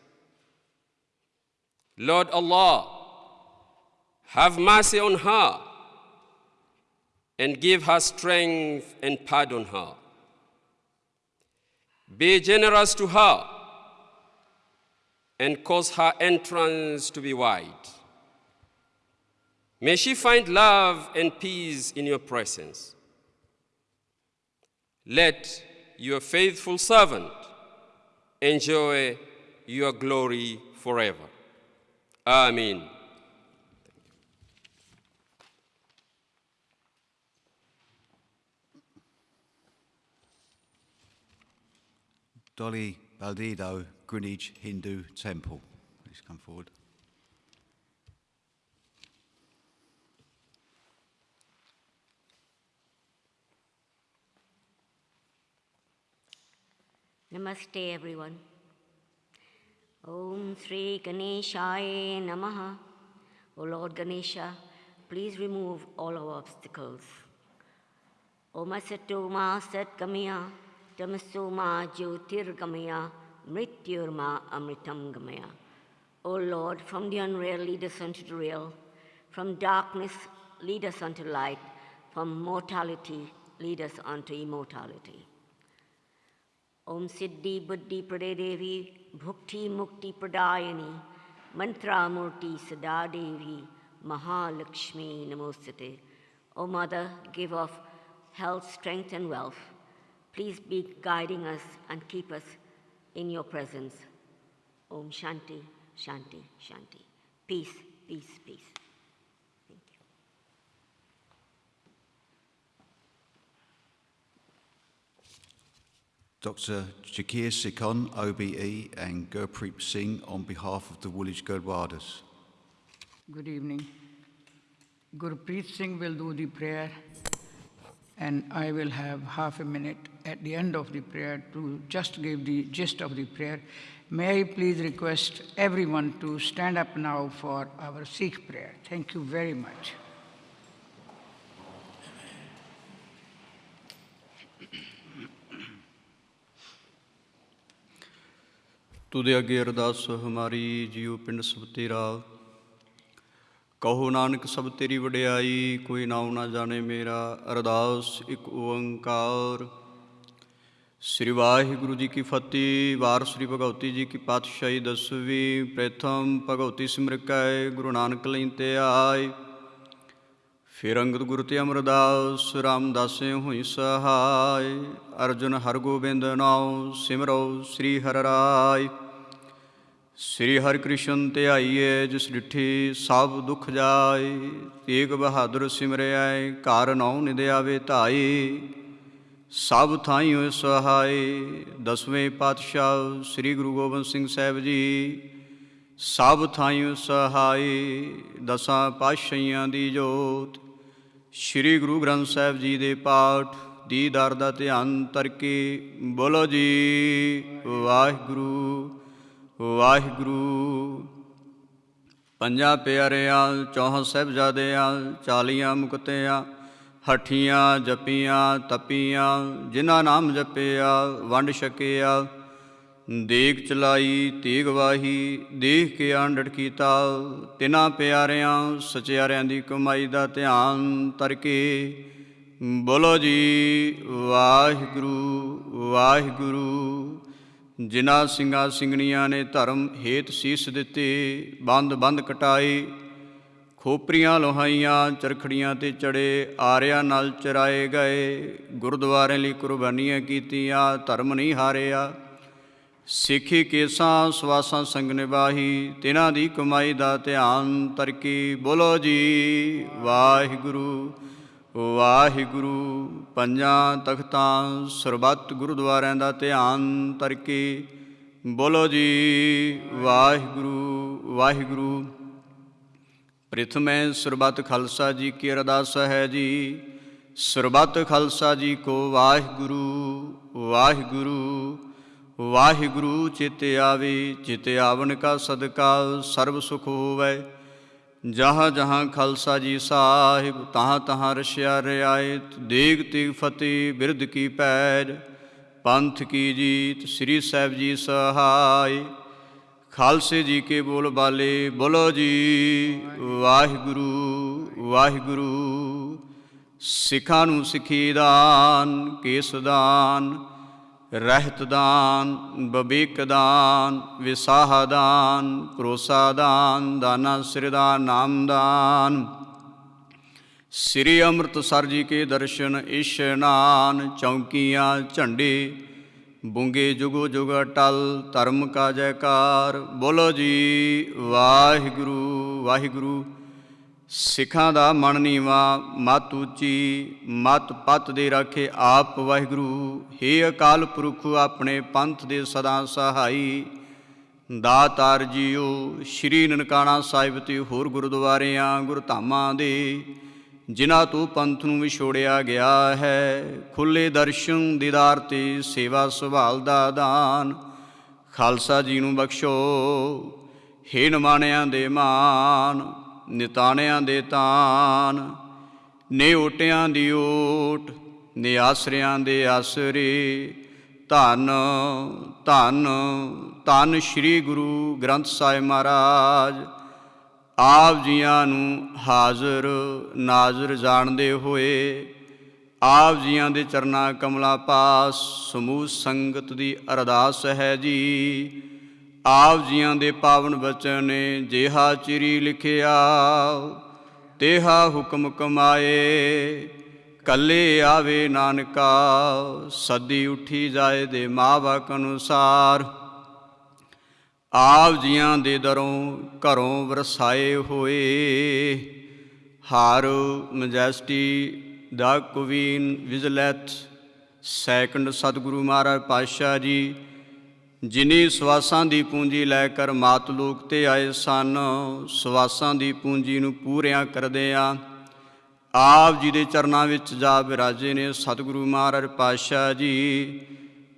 Lord Allah, have mercy on her and give her strength and pardon her. Be generous to her and cause her entrance to be wide. May she find love and peace in your presence. Let your faithful servant enjoy your glory forever. Amen. Dolly Baldido, Greenwich Hindu Temple. Please come forward. Namaste, everyone. Om Sri Ganeshaya Namaha. O Lord Ganesha, please remove all our obstacles. Om Asatoma Satgamaya, Tamasoma Jyotirgamaya, Mrityurma Amritam Gamaya. O Lord, from the unreal lead us unto the real, from darkness lead us unto light, from mortality lead us unto immortality. Om Siddhi Buddhi Pradevi Bhukti Mukti Pradayani Mantra Murti Sadadevi Mahalakshmi Namostate. O Mother, give of health, strength, and wealth. Please be guiding us and keep us in your presence. Om Shanti, Shanti, Shanti. Peace, peace, peace. Dr. Jakir Sikon, OBE, and Gurpreet Singh on behalf of the Woolwich Gurdwaras. Good evening. Gurpreet Singh will do the prayer, and I will have half a minute at the end of the prayer to just give the gist of the prayer. May I please request everyone to stand up now for our Sikh prayer. Thank you very much. ਤੁਦੇ ਅੱਗੇ ਅਰਦਾਸ, ਹਮਾਰੀ ਜੀਉ ਪਿੰਡ ਸਭ ਤੇਰਾ। ਕਹੋ ਨਾਨਕ, ਸਭ ਤੇਰੀ ਵਡਿਆਈ, ਕੋਈ ਨਾਉ ਨਾ ਜਾਣੇ ਮੇਰਾ। ਅਰਦਾਸ, ਇੱਕ ਓੰਕਾਰ। ਸ੍ਰੀ ਵਾਹਿਗੁਰੂ ਜੀ ਕੀ ਫਤਿਹ, ਵਾਰ ਸ੍ਰੀ ਭਗਉਤੀ ਜੀ ਕੀ ਪਾਤਸ਼ਾਹੀ ਦਸਵੀਂ। ਪ੍ਰਥਮ ਭਗਉਤੀ ਸਿਮਰਕੈ ਗੁਰੂ ਨਾਨਕ ਲਈ ਤੇ ਆਏ। ਫਿਰ ਅੰਗਦ ਗੁਰੂ ਤੇ ਅਮਰਦਾਸ, ਰਾਮਦਾਸੇ ਹੋਈ ਸਹਾਇ ਅਰਜੁਨ ਹਰਗੋਬਿੰਦ ਨਾਉ ਸਿਮਰੋ ਸ੍ਰੀ ਹਰਿ ਰਾਏ। ਸ੍ਰੀ ਹਰਿ ਕ੍ਰਿਸ਼ਨ ਧਿਆਈਏ ਜਿਸ ਡਿਠੀ ਸਭ ਦੁਖ ਜਾਏ, ਤੇਗ ਬਹਾਦਰ ਸਿਮਰਿਐ ਘਰ ਨਉ ਨਿਦ ਆਵੇ ਧਾਈ ਸਭ ਥਾਈਂ ਸਹਾਈ ਦਸਵੇਂ ਪਾਤਸ਼ਾਹ ਸ੍ਰੀ ਗੁਰੂ ਗੋਬਿੰਦ ਸਿੰਘ ਸਾਹਿਬ ਜੀ। ਸਭ ਥਾਈ ਸਹਾਈ ਦਸਾਂ ਪਾਤਸ਼ਾਹੀਆਂ ਦੀ ਜੋਤ। ਸ੍ਰੀ ਗੁਰੂ ਗ੍ਰੰਥ ਸਾਹਿਬ ਜੀ ਦੇ ਪਾਠ, ਦੀਦਾਰ ਦਾ ਧਿਆਨ ਤਰਕੇ, ਬੋਲੋ ਜੀ, ਵਾਹਿਗੁਰੂ। ਵਾਹਿਗੁਰੂ। ਪੰਜਾਂ ਪਿਆਰਿਆਂ, ਚੌਹਾਂ ਸਾਹਿਬਜ਼ਾਦਿਆਂ, ਚਾਲੀਆਂ ਮੁਕਤਿਆਂ, ਹਠੀਆਂ ਜਪੀਆਂ, ਤਪੀਆਂ, ਜਿਨ੍ਹਾਂ ਨਾਮ ਜਪਿਆ, ਵੰਡ ਛਕਿਆ। ਦੇਖ ਚਲਾਈ, ਤੀਗ ਵਾਹੀ, ਦੇਖ ਕੇ ਆਂਡੜ ਕੀਤਾ। ਤਿਨਾਂ ਪਿਆਰਿਆਂ, ਸਚਿਆਰਿਆਂ ਦੀ ਕਮਾਈ ਦਾ ਧਿਆਨ ਤਰਕੇ। ਬੋਲੋ ਜੀ, ਵਾਹਿਗੁਰੂ ਵਾਹਿਗੁਰੂ। ਜਿਨ੍ਹਾਂ ਸਿੰਘਾਂ ਸਿੰਘਣੀਆਂ ਨੇ ਧਰਮ ਹੇਤ ਸੀਸ ਦਿੱਤੇ, ਬੰਦ ਬੰਦ ਕਟਾਏ ਖੋਪਰੀਆਂ ਲੋਹਾਈਆਂ, ਚਰਖੜੀਆਂ ਤੇ ਚੜੇ ਆਰਿਆਂ ਨਾਲ ਚਰਾਏ ਗਏ ਗੁਰਦੁਆਰੇ ਲਈ ਕੁਰਬਾਨੀਆਂ ਕੀਤੀਆਂ, ਧਰਮ ਨਹੀਂ ਹਾਰਿਆ। ਸਿੱਖੀ ਕੇਸਾਂ, ਸਵਾਸਾਂ ਸੰਗ ਨਿਵਾਹੀ ਤਿਨਾਂ ਦੀ ਕਮਾਈ ਦਾ ਧਿਆਨ ਤਰਕੀ, ਬੋਲੋ ਜੀ, ਵਾਹਿਗੁਰੂ। ਵਾਹਿਗੁਰੂ, ਪੰਜਾਂ ਤਖਤਾਂ, ਸਰਬੱਤ ਗੁਰਦੁਆਰਿਆਂ ਦਾ ਧਿਆਨ ਤਰਕੇ ਬੋਲੋ ਜੀ, ਵਾਹਿਗੁਰੂ ਵਾਹਿਗੁਰੂ। ਪ੍ਰਥਮੇ ਸਰਬੱਤ ਖਾਲਸਾ ਜੀ ਕੀ ਅਰਦਾਸ ਹੈ ਜੀ। ਸਰਬੱਤ ਖਾਲਸਾ ਜੀ ਕੋ ਵਾਹਿਗੁਰੂ ਵਾਹਿਗੁਰੂ ਵਾਹਿਗੁਰੂ ਚਿਤ ਆਵੇ, ਚਿਤ ਆਵਨ ਕਾ ਸਦਕਾ ਸਰਬ ਸੁਖ ਹੋਵੇ। ਜਹਾਂ ਜਹਾਂ ਖਾਲਸਾ ਜੀ ਸਾਹਿਬ, ਤਹਾਂ ਤਹਾਂ ਰਸ਼ਿਆ ਰਿਆਇਤ, ਦੇਗ ਤੇ ਫਤਿਹ, ਬਿਰਧ ਕੀ ਪੈਜ, ਪੰਥ ਕੀ ਜੀਤ, ਸ੍ਰੀ ਸਾਹਿਬ ਜੀ ਸਹਾਈ ਖਾਲਸੇ ਜੀ ਕੇ ਬੋਲ ਬਾਲੇ, ਬੋਲੋ ਜੀ, ਵਾਹਿਗੁਰੂ ਵਾਹਿਗੁਰੂ। ਸਿੱਖਾਂ ਨੂੰ ਸਿੱਖੀ ਦਾਨ, ਕੇਸ ਦਾਨ ਰਹਿਤਦਾਨ, ਬਬੀਕਦਾਨ, ਵਿਸਾਹਦਾਨ ਕਰੋਸਾਦਾਨ ਦਾਨਾ ਸਿਰਦਾਨ ਨਾਮ ਸ੍ਰੀ ਅੰਮ੍ਰਿਤਸਰ ਜੀ ਕੇ ਦਰਸ਼ਨ ਇਸ਼ਨਾਨ ਚੌਂਕੀਆਂ ਝੰਡੇ, ਬੁੰਗੇ ਜੁਗੋ ਜੁਗ ਟਲ ਧਰਮ ਕਾ ਜੈਕਾਰ ਬੋਲੋ ਜੀ, ਵਾਹਿਗੁਰੂ ਵਾਹਿਗੁਰੂ। ਸਿੱਖਾਂ ਦਾ ਮਨ ਨੀਵਾ, ਮਤ ਉੱਚੀ, ਮਤ ਪਤ ਦੇ ਰੱਖੇ ਆਪ ਵਾਹਿਗੁਰੂ। हे ਅਕਾਲ ਪੁਰਖ, ਆਪਣੇ ਪੰਥ ਦੇ ਸਦਾ ਸਹਾਈ। ਦਾਤਾਰ ਜੀਓ, ਸ਼੍ਰੀ ਨਨਕਾਣਾ ਸਾਹਿਬ ਤੇ ਹੋਰ ਗੁਰਦੁਆਰਿਆਂ ਗੁਰਧਾਮਾਂ ਦੇ, ਜਿਨ੍ਹਾਂ ਤੋਂ ਪੰਥ ਨੂੰ ਵਿਛੋੜਿਆ ਗਿਆ ਹੈ। ਖੁੱਲੇ ਦਰਸ਼ਨ, ਦੀਦਾਰ ਤੇ ਸੇਵਾ ਸੰਭਾਲ ਦਾ ਦਾਨ। ਖਾਲਸਾ ਜੀ ਨੂੰ ਬਖਸ਼ੋ, ਹੇ ਨਮਾਣਿਆਂ ਦੇ ਮਾਨ। ਨਿਤਾਣਿਆਂ ਦੇ ਤਾਨ ਨੇ ਓਟਿਆਂ ਦੀ ਓਟ ਨੇ ਆਸਰਿਆਂ ਦੇ ਆਸਰੇ। ਧੰਨ ਧੰਨ ਧੰਨ ਸ੍ਰੀ ਗੁਰੂ ਗ੍ਰੰਥ ਸਾਹਿਬ ਮਹਾਰਾਜ, ਆਪ ਜੀਆਂ ਨੂੰ ਹਾਜ਼ਰ, ਨਾਜ਼ਰ ਜਾਣਦੇ ਹੋਏ, ਆਪ ਜੀਆਂ ਦੇ ਚਰਨਾ ਕਮਲਾ ਪਾਸ, ਸਮੂਹ ਸੰਗਤ ਦੀ ਅਰਦਾਸ ਹੈ ਜੀ। ਆਪ ਜੀਆਂ ਦੇ ਪਾਵਨ ਬਚਨ ਨੇ ਜਿਹਾ ਚਿਰੀ ਲਿਖਿਆ, ਤੇਹਾ ਹੁਕਮ ਕਮਾਏ, ਕੱਲੇ ਆਵੇ ਨਾਨਕਾ, ਸਦੀ ਉਠੀ ਜਾਏ ਦੇ ਮਾਵਕ ਅਨੁਸਾਰ। ਆਪ ਜੀਆਂ ਦੇ ਦਰੋਂ ਘਰੋਂ ਵਰਸਾਏ ਹੋਏ, ਹਾਰ ਮਜੈਸਟੀ ਦਾ ਕੁਵੀਨ ਵਿਜਲੈਥ ਸੈਕੰਡ ਸਤਿਗੁਰੂ ਮਹਾਰਾਜ ਪਾਤਸ਼ਾਹ ਜੀ ਜਿਨੀ ਸਵਾਸਾਂ ਦੀ ਪੂੰਜੀ ਲੈ ਕਰ ਮਾਤ ਲੋਕ ਤੇ ਆਏ ਸਨ, ਸਵਾਸਾਂ ਦੀ ਪੂੰਜੀ ਨੂੰ ਪੂਰਿਆਂ ਕਰਦੇ ਆ। ਆਪ ਜੀ ਦੇ ਚਰਨਾਂ ਵਿੱਚ ਜਾ ਬਿਰਾਜੇ ਨੇ, ਸਤਿਗੁਰੂ ਮਹਾਰਾਜ ਪਾਤਸ਼ਾਹ ਜੀ,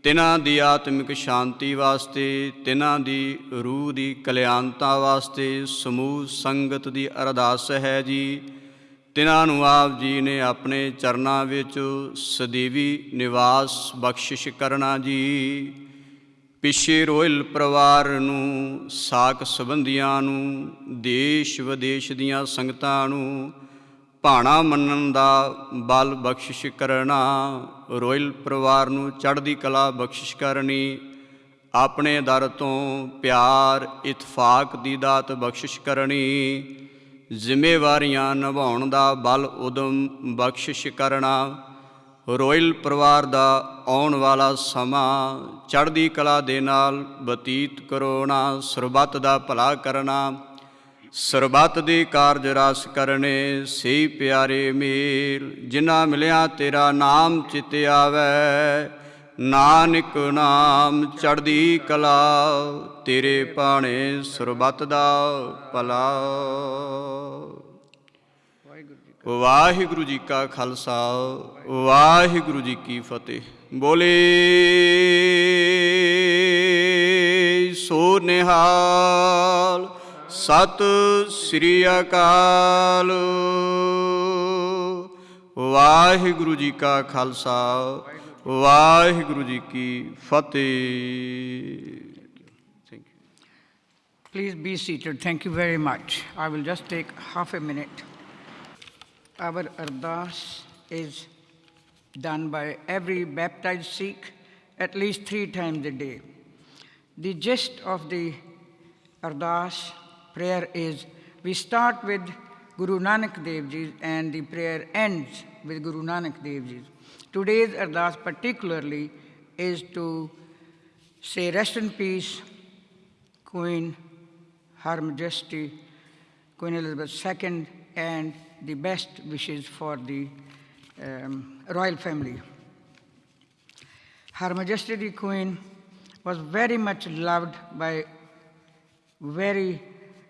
ਤਿਨਾਂ ਦੀ ਆਤਮਿਕ ਸ਼ਾਂਤੀ ਵਾਸਤੇ, ਤਿਨਾਂ ਦੀ ਰੂਹ ਦੀ ਕਲਿਆਣਤਾ ਵਾਸਤੇ ਸਮੂਹ ਸੰਗਤ ਦੀ ਅਰਦਾਸ ਹੈ ਜੀ। ਤਿਨਾਂ ਨੂੰ ਆਪ ਜੀ ਨੇ ਆਪਣੇ ਚਰਨਾਂ ਵਿੱਚ ਸਦੀਵੀ ਨਿਵਾਸ ਬਖਸ਼ਿਸ਼ ਕਰਨਾ ਜੀ। ਪਿਛੇ ਰੋਇਲ ਪਰਿਵਾਰ ਨੂੰ, ਸਾਕ ਸੰਬੰਧੀਆਂ ਨੂੰ, ਦੇਸ਼ ਵਿਦੇਸ਼ ਦੀਆਂ ਸੰਗਤਾਂ ਨੂੰ ਭਾਣਾ ਮੰਨਣ ਦਾ ਬਲ ਬਖਸ਼ਿਸ਼ ਕਰਨਾ, ਰੋਇਲ ਪਰਿਵਾਰ ਨੂੰ ਚੜ੍ਹਦੀ ਕਲਾ ਬਖਸ਼ਿਸ਼ ਕਰਨੀ, ਆਪਣੇ ਦਰ ਤੋਂ ਪਿਆਰ, ਇਤਫਾਕ ਦੀ ਦਾਤ ਬਖਸ਼ਿਸ਼ ਕਰਨੀ, ਜ਼ਿੰਮੇਵਾਰੀਆਂ ਨਿਭਾਉਣ ਦਾ ਬਲ ਉਦਮ ਬਖਸ਼ਿਸ਼ ਕਰਨਾ ਰੋਇਲ ਪਰਿਵਾਰ ਦਾ ਆਉਣ ਵਾਲਾ ਸਮਾਂ, ਚੜ੍ਹਦੀ ਕਲਾ ਦੇ ਨਾਲ ਬਤੀਤ ਕਰੋਣਾ, ਸਰਬੱਤ ਦਾ ਭਲਾ ਕਰਨਾ, ਸਰਬੱਤ ਦੀ ਕਾਰਜ ਰਾਸ ਕਰਨੇ ਸੇ ਪਿਆਰੇ ਮੇਲ ਜਿਨ੍ਹਾਂ ਮਿਲਿਆ ਤੇਰਾ ਨਾਮ ਚਿਤ ਆਵੈ, ਨਾਨਕ ਨਾਮ ਚੜ੍ਹਦੀ ਕਲਾ, ਤੇਰੇ ਪਾਣੇ ਸਰਬੱਤ ਦਾ ਭਲਾ। ਵਾਹਿਗੁਰੂ ਜੀ ਕਾ ਖਾਲਸਾ ਵਾਹਿਗੁਰੂ ਜੀ ਕੀ ਫਤਿਹ ਬੋਲੇ ਸੋ ਨਿਹਾਲ ਸਤ ਸ੍ਰੀ ਅਕਾਲ ਵਾਹਿਗੁਰੂ ਜੀ ਕਾ ਖਾਲਸਾ ਵਾਹਿਗੁਰੂ ਜੀ ਕੀ ਫਤਿਹ thank you Please be seated. Thank you very much. I will just take half a minute. Our ardas is done by every baptized Sikh at least three times a day. The gist of the ardas prayer is we start with Guru Nanak Dev Ji and the prayer ends with Guru Nanak Dev Ji. Today's ardas particularly is to say rest in peace Queen Her Majesty Queen Elizabeth II and the best wishes for the um, royal family. Her Majesty the Queen was very much loved by, very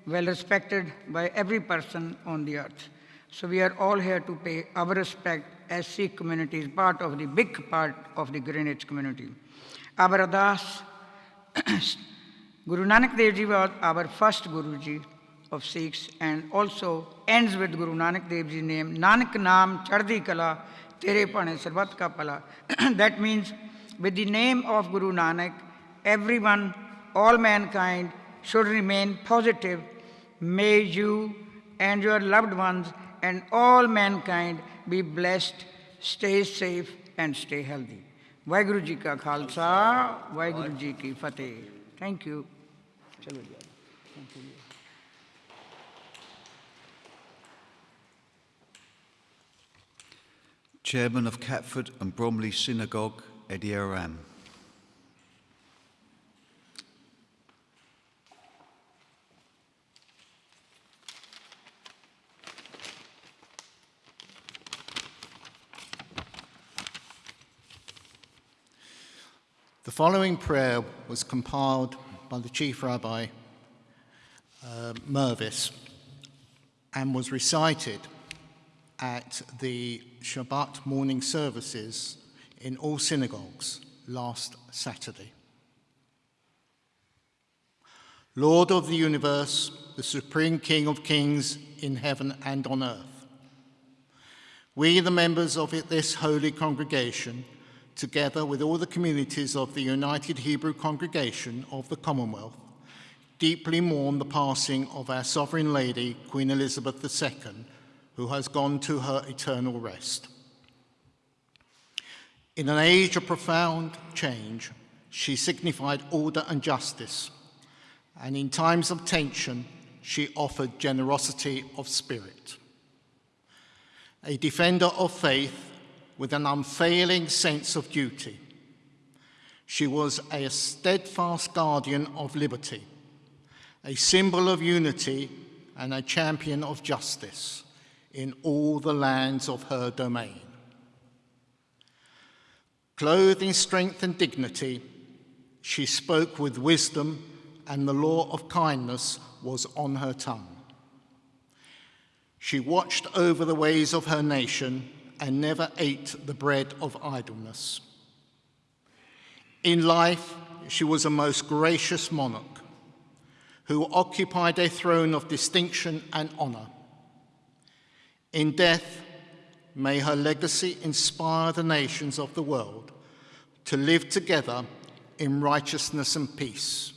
well respected by every person on the earth. So we are all here to pay our respect as Sikh community is part of the big part of the Greenwich community. Our ardas Guru Nanak Dev Ji was our first Guruji of Sikhs and also ends with Guru Nanak Dev Ji's name, Nanak Naam Chardi Kala, Tere Pane Sarvat Ka Pala. that means with the name of Guru Nanak, everyone, all mankind should remain positive. May you and your loved ones and all mankind be blessed, stay safe and stay healthy. Vaiguru Ji Ka Khalsa, Vaiguru Ji Ki Fateh. Thank you. Thank you. Chairman of Catford and Bromley Synagogue, Eddie Aram. The following prayer was compiled by the Chief Rabbi uh, Mirvis and was recited at the Shabbat morning services in all synagogues last Saturday. Lord of the universe, the supreme King of kings in heaven and on earth, we, the members of this holy congregation, together with all the communities of the United Hebrew Congregation of the Commonwealth, deeply mourn the passing of our Sovereign Lady, Queen Elizabeth II, who has gone to her eternal rest. In an age of profound change, she signified order and justice, and in times of tension, she offered generosity of spirit. A defender of faith with an unfailing sense of duty. She was a steadfast guardian of liberty, a symbol of unity, and a champion of justice in all the lands of her domain. Clothed in strength and dignity, she spoke with wisdom, and the law of kindness was on her tongue. She watched over the ways of her nation and never ate the bread of idleness. In life, she was a most gracious monarch who occupied a throne of distinction and honor. In death, may her legacy inspire the nations of the world to live together in righteousness and peace.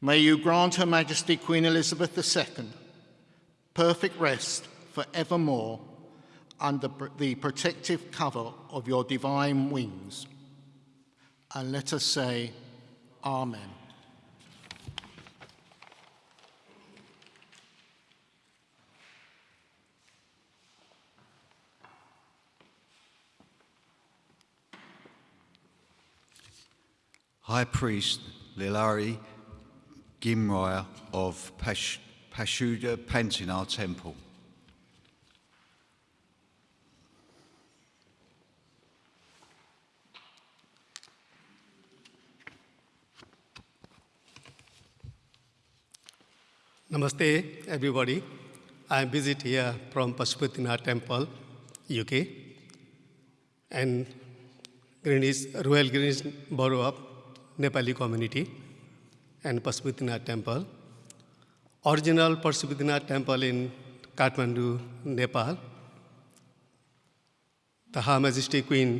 May you grant Her Majesty Queen Elizabeth II perfect rest forevermore under the protective cover of your divine wings. And let us say, Amen. High Priest Lilari Gimraya of Pesh Pashuda Pantinar Temple. Namaste, everybody. I visit here from Pashupatinath Temple, UK, and Greenwich, Royal Greenwich Borough Nepali community and Pashupatinath Temple. Original Pashupatinath Temple in Kathmandu, Nepal. The Her Majesty Queen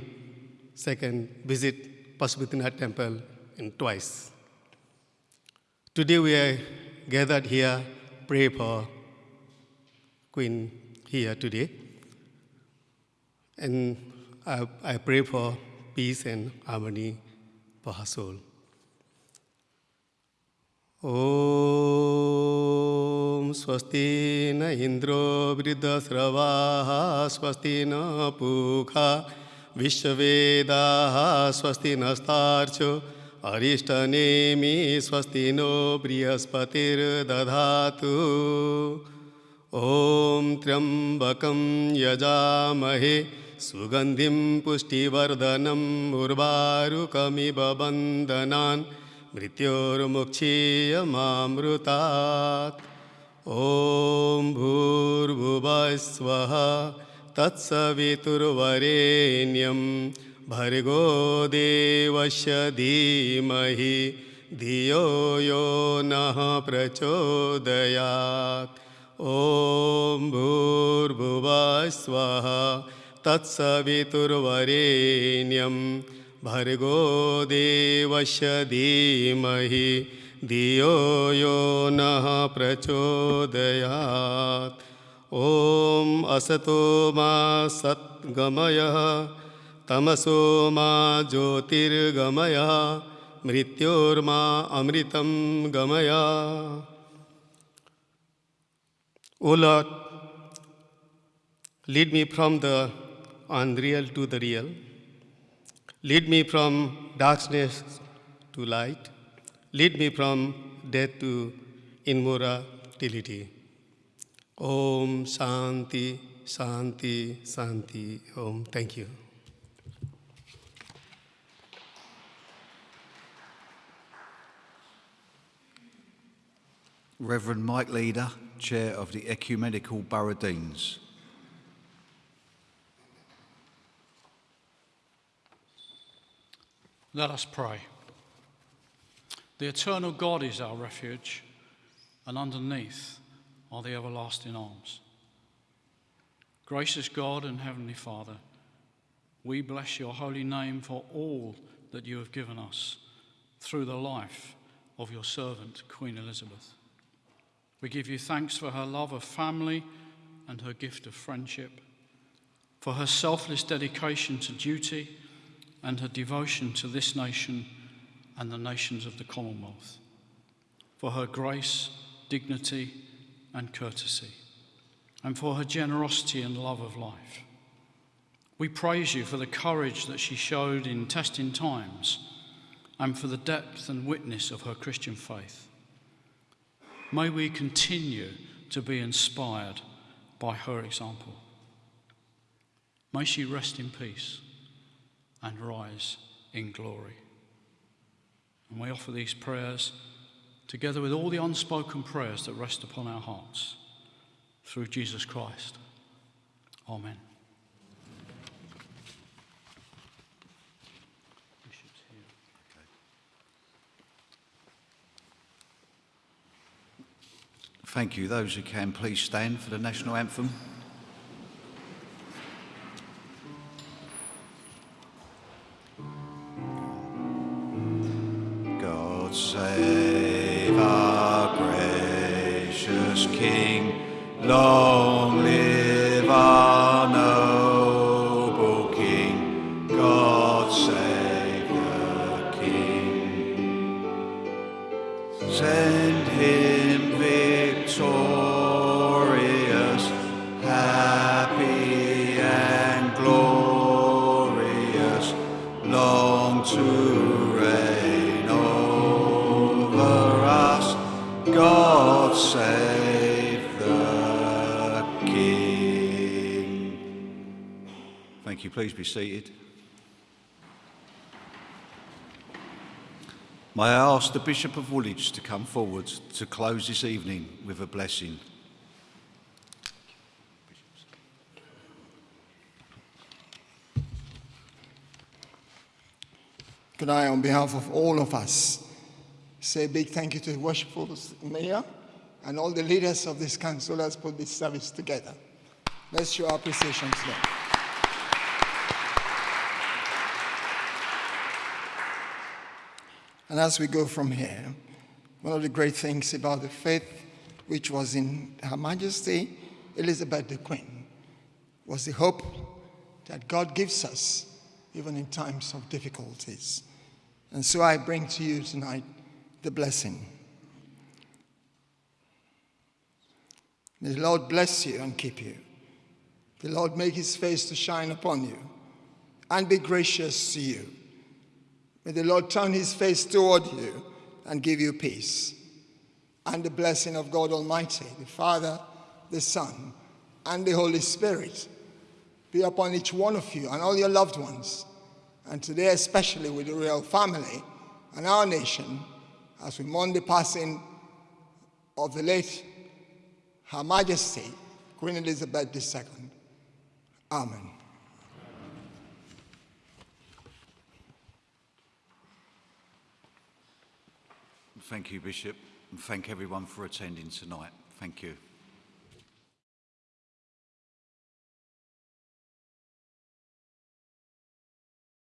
second visit Pashupatinath Temple in twice. Today we are gathered here, pray for Queen here today. And I, I pray for peace and harmony for her soul. ॐ स्वस्ति न इन्द्रो वृद्धस्रवाः स्वस्ति न पूखा विश्ववेदाः स्वस्ति नस्तार्चो अरिष्टनेमि स्वस्ति no बृहस्पतिर्दधातु। ॐ त्र्यम्बकं यजामहे सुगन्धिं पुष्टिवर्धनम् उर्वारुकमिव बन्धनान् मृत्योर्मुक्षीयमामृतात्। ॐ भूर्भुवः स्वः तत्सवितुर्वरेण्यं। भर्गो देवस्य धीमहि धियो यो नः प्रचोदयात्। ॐ भूर्भुवः स्वः तत्सवितुर्वरेण्यं भर्गो देवस्य धीमहि धियो यो नः प्रचोदयात् ॐ असतो मा सद्गमयः तमसो मा ज्योतिर्गमय मृत्योर्मा अमृतं गमय lead me from the unreal to the real. Lead me from darkness to light. Lead me from death to immortality. Om Shanti, Shanti, Shanti. Om. Thank you. Reverend Mike Leader, Chair of the Ecumenical Borough Deans. Let us pray. The eternal God is our refuge, and underneath are the everlasting arms. Gracious God and Heavenly Father, we bless your holy name for all that you have given us through the life of your servant, Queen Elizabeth. We give you thanks for her love of family and her gift of friendship, for her selfless dedication to duty and her devotion to this nation and the nations of the Commonwealth, for her grace, dignity, and courtesy, and for her generosity and love of life. We praise you for the courage that she showed in testing times and for the depth and witness of her Christian faith. May we continue to be inspired by her example. May she rest in peace and rise in glory. And we offer these prayers together with all the unspoken prayers that rest upon our hearts through Jesus Christ. Amen. Thank you. Those who can, please stand for the national anthem. Save our gracious King. Long live our noble King. God save the King. Send him victorious, happy and glorious, long to reign God save the King. Thank you. Please be seated. May I ask the Bishop of Woolwich to come forward to close this evening with a blessing. Could I, on behalf of all of us, say a big thank you to the worshipful mayor and all the leaders of this council has put this service together. Let's show our appreciation to them. And as we go from here, one of the great things about the faith which was in Her Majesty Elizabeth the Queen was the hope that God gives us even in times of difficulties. And so I bring to you tonight the blessing. May the Lord bless you and keep you. The Lord make his face to shine upon you and be gracious to you. May the Lord turn his face toward you and give you peace. And the blessing of God Almighty, the Father, the Son, and the Holy Spirit be upon each one of you and all your loved ones. And today, especially with the royal family and our nation, as we mourn the passing of the late Her Majesty, Queen Elizabeth II. Amen. Thank you, Bishop, and thank everyone for attending tonight. Thank you.